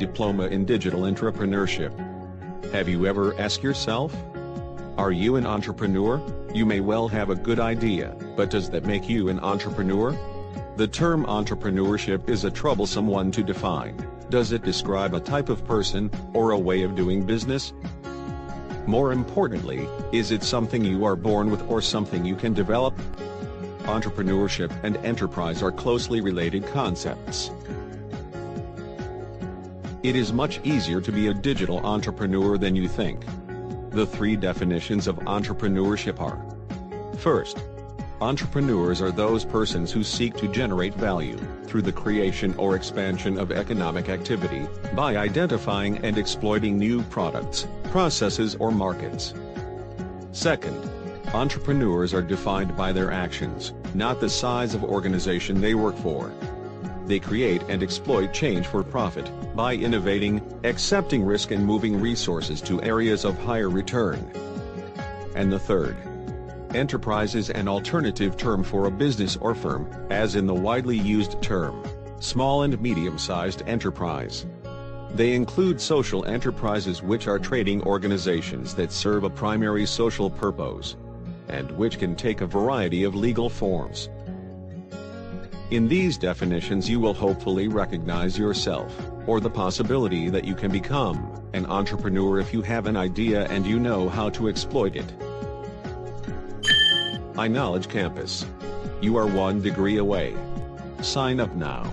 diploma in digital entrepreneurship. Have you ever asked yourself? Are you an entrepreneur? You may well have a good idea, but does that make you an entrepreneur? The term entrepreneurship is a troublesome one to define. Does it describe a type of person, or a way of doing business? More importantly, is it something you are born with or something you can develop? Entrepreneurship and enterprise are closely related concepts. It is much easier to be a digital entrepreneur than you think. The three definitions of entrepreneurship are First, entrepreneurs are those persons who seek to generate value through the creation or expansion of economic activity by identifying and exploiting new products, processes or markets. Second, entrepreneurs are defined by their actions, not the size of organization they work for. They create and exploit change for profit by innovating, accepting risk and moving resources to areas of higher return. And the third, enterprise is an alternative term for a business or firm, as in the widely used term, small and medium-sized enterprise. They include social enterprises which are trading organizations that serve a primary social purpose, and which can take a variety of legal forms. In these definitions you will hopefully recognize yourself, or the possibility that you can become, an entrepreneur if you have an idea and you know how to exploit it. iKnowledge Campus. You are one degree away. Sign up now.